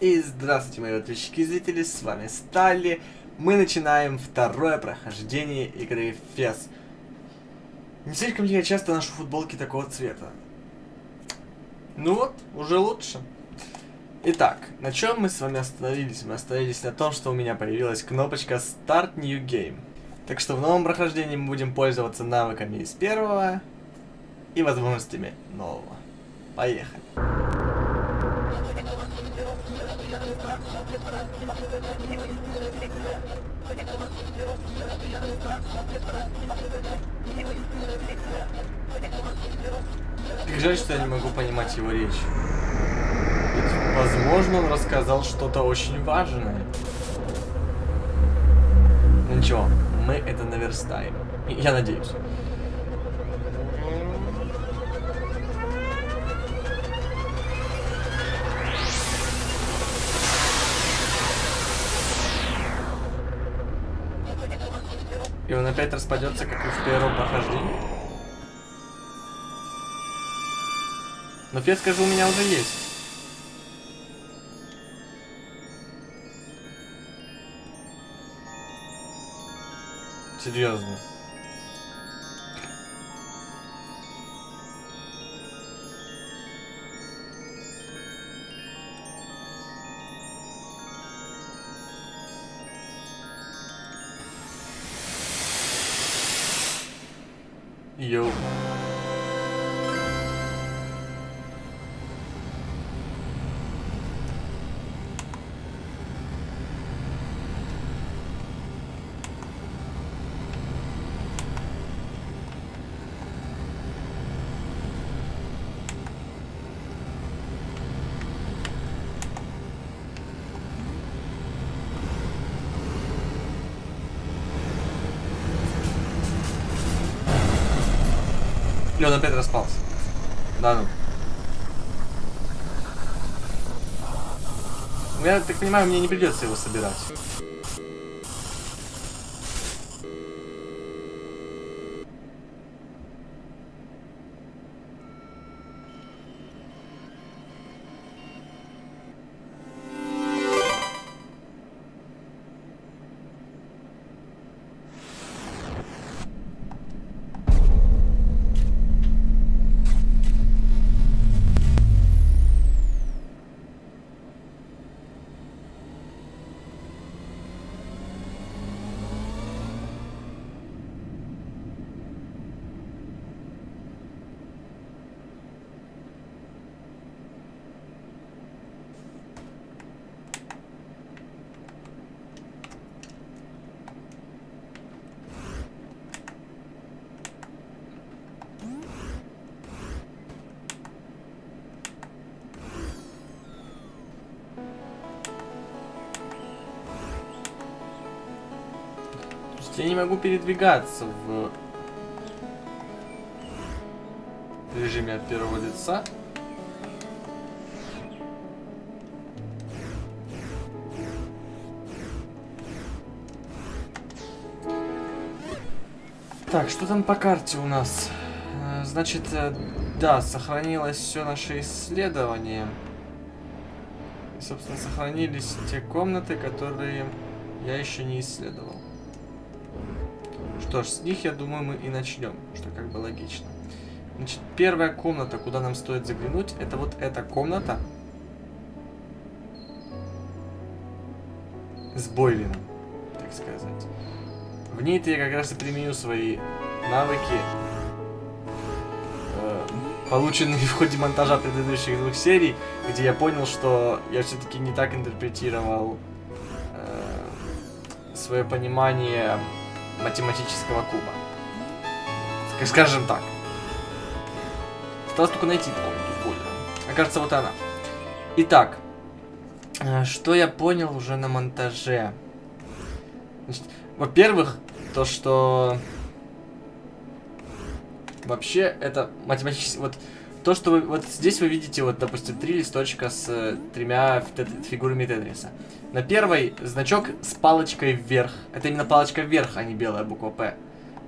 И здравствуйте, мои подписчики и зрители, с вами Сталли. Мы начинаем второе прохождение игры FES. Не слишком ли я часто ношу футболки такого цвета? Ну вот, уже лучше. Итак, на чем мы с вами остановились? Мы остановились на том, что у меня появилась кнопочка Start New Game. Так что в новом прохождении мы будем пользоваться навыками из первого и возможностями нового. Поехали. Как жаль, что я не могу понимать его речь. Ведь, возможно, он рассказал что-то очень важное. Ну ничего, мы это наверстаем. Я надеюсь. И он опять распадется, как и в первом прохождении. Но феска же у меня уже есть. Серьезно. yo И он опять распался. Да ну. Я так понимаю, мне не придется его собирать. Я не могу передвигаться в режиме от первого лица. Так, что там по карте у нас? Э, Значит, э, да, сохранилось все наше исследование. И, собственно, сохранились те комнаты, которые я еще не исследовал. Что ж, с них, я думаю, мы и начнем, что как бы логично. Значит, первая комната, куда нам стоит заглянуть, это вот эта комната. С бойлином, так сказать. В ней-то я как раз и применю свои навыки, э, полученные в ходе монтажа предыдущих двух серий, где я понял, что я все-таки не так интерпретировал э, свое понимание математического куба. Ск- Скажем так. Осталось только найти комнату в бойлере. Мне кажется, вот она. Итак, э, что я понял уже на монтаже? Во-первых, то, что вообще это математически... Вот то, что вы... Вот здесь вы видите, вот, допустим, три листочка с э, тремя тет- фигурами Тетриса. На первой значок с палочкой вверх. Это именно палочка вверх, а не белая буква П.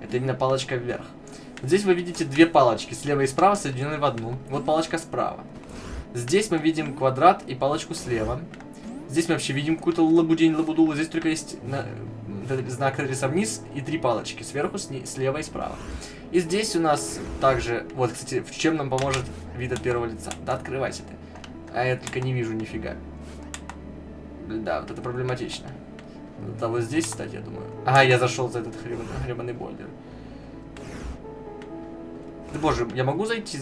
Это именно палочка вверх. Вот здесь вы видите две палочки, слева и справа соединены в одну. Вот палочка справа. Здесь мы видим квадрат и палочку слева. Здесь мы вообще видим какую-то лабудень, лабудулу. Здесь только есть на, знак адреса вниз и три палочки. Сверху, сни, слева и справа. И здесь у нас также... Вот, кстати, в чем нам поможет вид от первого лица. Да, открывайся ты. А я только не вижу нифига. Да, вот это проблематично. Да, вот здесь, кстати, я думаю. Ага, я зашел за этот хребаный, хребаный бойлер. Да боже, я могу зайти?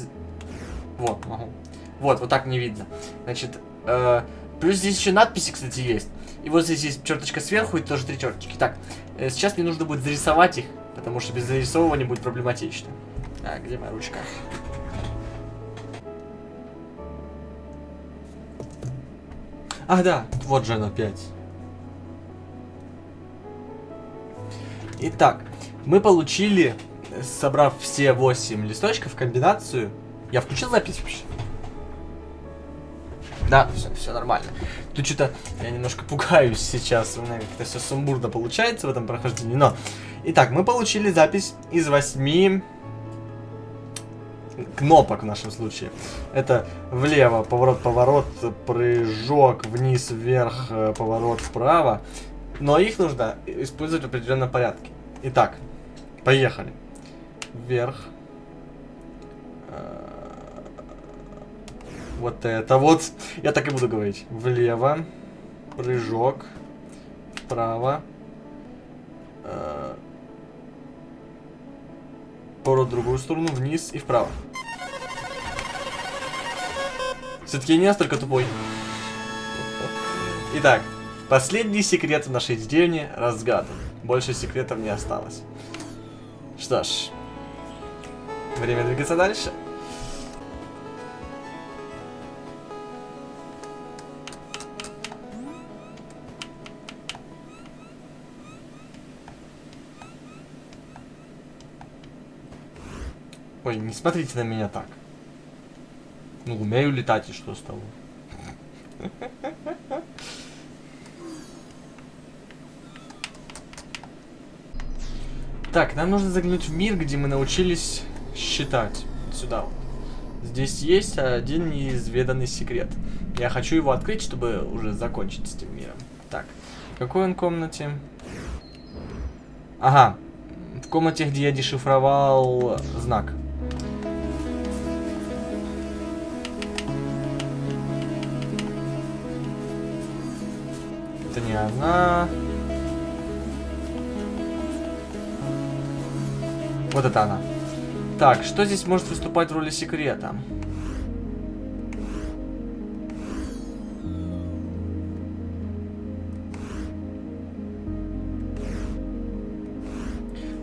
Вот, могу. Вот, вот так не видно. Значит, э, плюс здесь еще надписи, кстати, есть. И вот здесь есть черточка сверху и тоже три черточки. Так, э, сейчас мне нужно будет зарисовать их, потому что без зарисовывания будет проблематично. А, где моя ручка? Ах, да, вот же она опять. Итак, мы получили, собрав все 8 листочков, комбинацию. Я включил запись вообще? Да, все, все нормально. Тут что-то я немножко пугаюсь сейчас. У меня как-то все сумбурно получается в этом прохождении. Но, итак, мы получили запись из 8 кнопок в нашем случае. Это влево, поворот, поворот, прыжок, вниз, вверх, э, поворот вправо. Но их нужно использовать в определенном порядке. Итак, поехали. Вверх. Вот это вот. Я так и буду говорить. Влево. Прыжок. Вправо. Э, в другую сторону. Вниз и вправо. Все-таки не настолько тупой. Итак, последний секрет в нашей деревне разгадан. Больше секретов не осталось. Что ж, время двигаться дальше. Ой, не смотрите на меня так. Ну, умею летать, и что с того? Так, нам нужно заглянуть в мир, где мы научились считать. Сюда. Здесь есть один неизведанный секрет. Я хочу его открыть, чтобы уже закончить с этим миром. Так, в какой он комнате? Ага, в комнате, где я дешифровал знак. Это не она. Вот это она. Так, что здесь может выступать в роли секрета?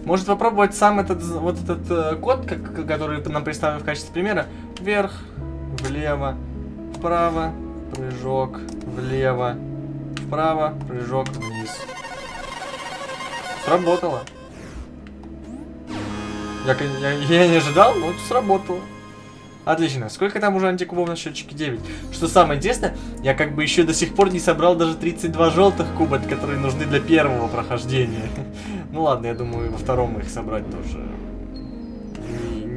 Может попробовать сам этот вот этот э, код, как, который нам представлен в качестве примера. Вверх, влево, вправо, прыжок, влево, вправо, прыжок вниз. Сработало. Я, я, я не ожидал, но сработало. Отлично. Сколько там уже антикубов на счетчике? 9. Что самое интересное, я как бы еще до сих пор не собрал даже 32 желтых куба, которые нужны для первого прохождения. ну ладно, я думаю, во втором их собрать тоже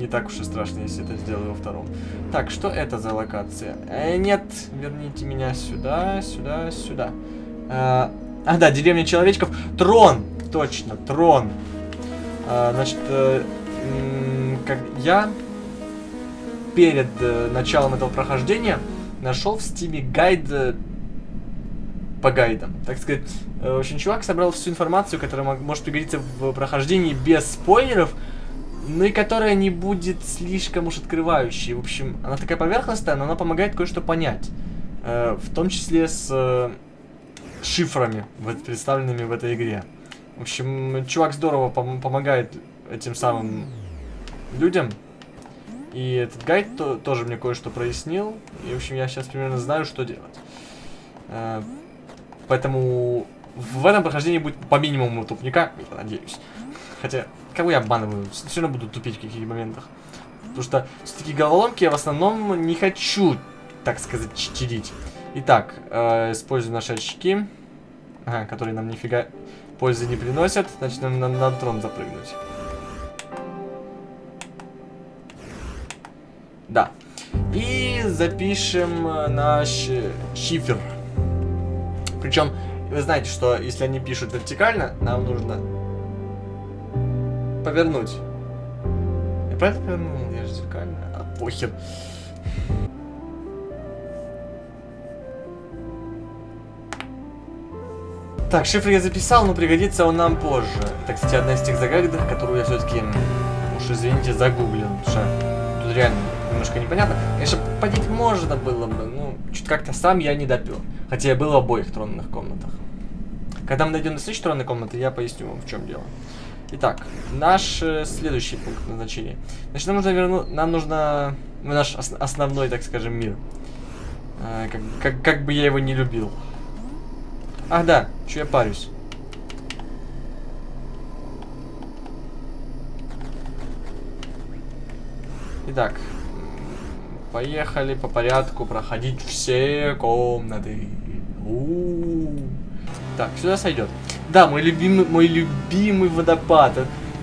не, так уж и страшно, если это сделаю во втором. Так, что это за локация? Э, нет, верните меня сюда, сюда, сюда. А, а да, деревня человечков. Трон! Точно, трон. А, значит, э, как я перед э, началом этого прохождения нашел в стиме гайд э, по гайдам. Так сказать, э, в общем, чувак собрал всю информацию, которая может пригодиться в прохождении без спойлеров, ну и которая не будет слишком уж открывающей. В общем, она такая поверхностная, но она помогает кое-что понять. Э, в том числе с э, шифрами, представленными в этой игре. В общем, чувак здорово пом помогает этим самым людям. И этот гайд то, тоже мне кое-что прояснил. И, в общем, я сейчас примерно знаю, что делать. Э, поэтому в этом прохождении будет по минимуму тупника, я надеюсь. Хотя, кого я обманываю? Все равно буду тупить в каких-то моментах. Потому что все-таки головоломки я в основном не хочу, так сказать, читерить. Итак, э, использую наши очки, ага, которые нам нифига пользы не приносят. Значит, нам надо на трон запрыгнуть. Да. И запишем э, наш шифр. Причем, вы знаете, что если они пишут вертикально, нам нужно повернуть. Я правильно повернул? Я вертикально. А похер. Так, шифр я записал, но пригодится он нам позже. Это, кстати, одна из тех загадок, которую я все-таки, уж извините, загуглил. Потому что тут реально немножко непонятно. Конечно, подить можно было бы, ну, чуть как-то сам я не допил. Хотя я был в обоих тронных комнатах. Когда мы дойдем до следующей тронной комнаты, я поясню вам, в чем дело. Итак, наш э, следующий пункт назначения. Значит, нам нужно вернуть, нам нужно, ну, наш ос основной, так скажем, мир. Э, как, как, как бы я его не любил. Ах, да, что я парюсь. Итак, поехали по порядку проходить все комнаты. У -у -у. Так, сюда сойдет. Да, мой любимый, мой любимый водопад.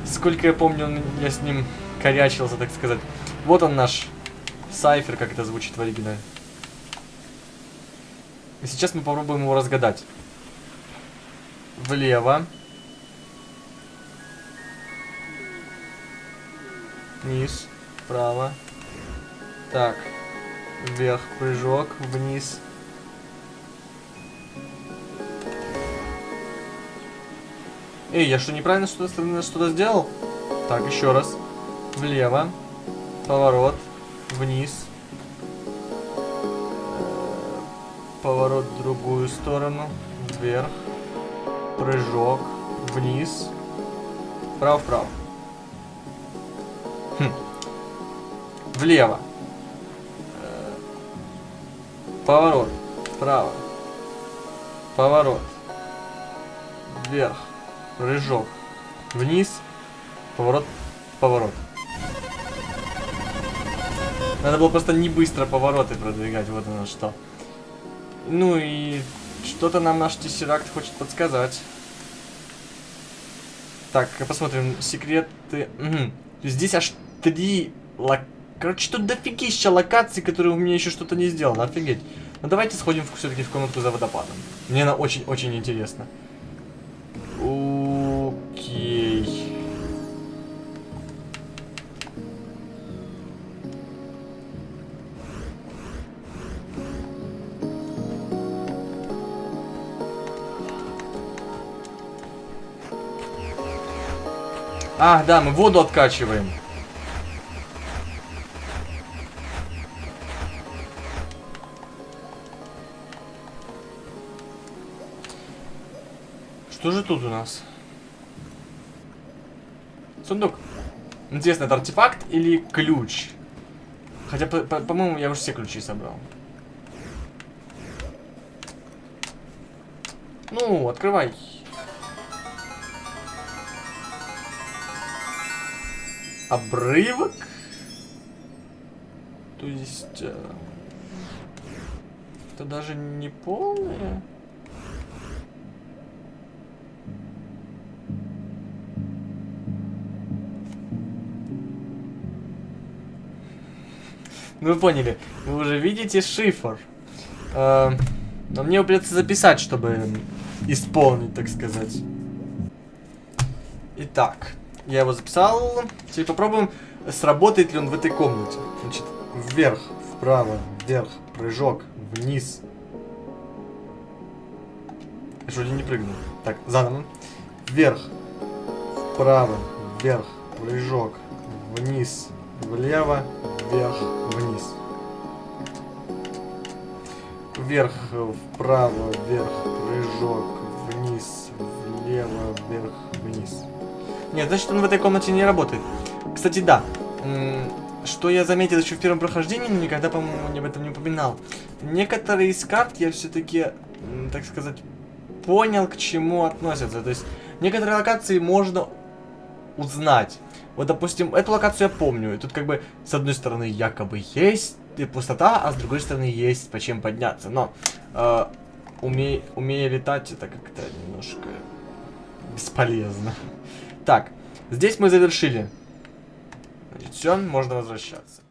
Сколько я помню, он, я с ним корячился, так сказать. Вот он наш сайфер, как это звучит в оригинале. И сейчас мы попробуем его разгадать влево. Вниз, вправо. Так, вверх, прыжок, вниз. Эй, я что, неправильно что-то что сделал? Так, еще раз. Влево. Поворот. Вниз. Поворот в другую сторону. Вверх прыжок, вниз, вправо-вправо. Хм. Влево. Э, поворот. Вправо. Поворот. Вверх. Прыжок. Вниз. Поворот. Поворот. Надо было просто не быстро повороты продвигать, вот оно что. Ну и что-то нам наш тессеракт хочет подсказать. Так, посмотрим. Секреты. Угу. Здесь аж три лок... Короче, тут дофигища локаций, которые у меня еще что-то не сделано. Офигеть. Ну давайте сходим все-таки в комнату за водопадом. Мне она очень-очень интересна. А, да, мы воду откачиваем. Что же тут у нас? Сундук. Интересно, это артефакт или ключ? Хотя, по-моему, по по я уже все ключи собрал. Ну, открывай. Обрывок. То есть... Э, это даже не полное. Ну вы поняли, вы уже видите шифр. Э, но мне его придется записать, чтобы исполнить, так сказать. Итак. Я его записал. Теперь попробуем, сработает ли он в этой комнате. Значит, вверх, вправо, вверх, прыжок, вниз. Я что, не прыгнул? Так, заново. Вверх, вправо, вверх, прыжок, вниз, влево, вверх, вниз. Вверх, вправо, вверх, прыжок, вниз, влево, вверх, вниз. Нет, значит он в этой комнате не работает. Кстати, да. Что я заметил еще в первом прохождении, но никогда, по-моему, об этом не упоминал. Некоторые из карт я все-таки, так сказать, понял, к чему относятся. То есть, некоторые локации можно узнать. Вот, допустим, эту локацию я помню. И тут как бы, с одной стороны, якобы есть пустота, а с другой стороны, есть по чем подняться. Но, э, умея, умея летать, это как-то немножко бесполезно. Так, здесь мы завершили. Значит, все, можно возвращаться.